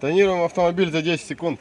Тонируем автомобиль за 10 секунд.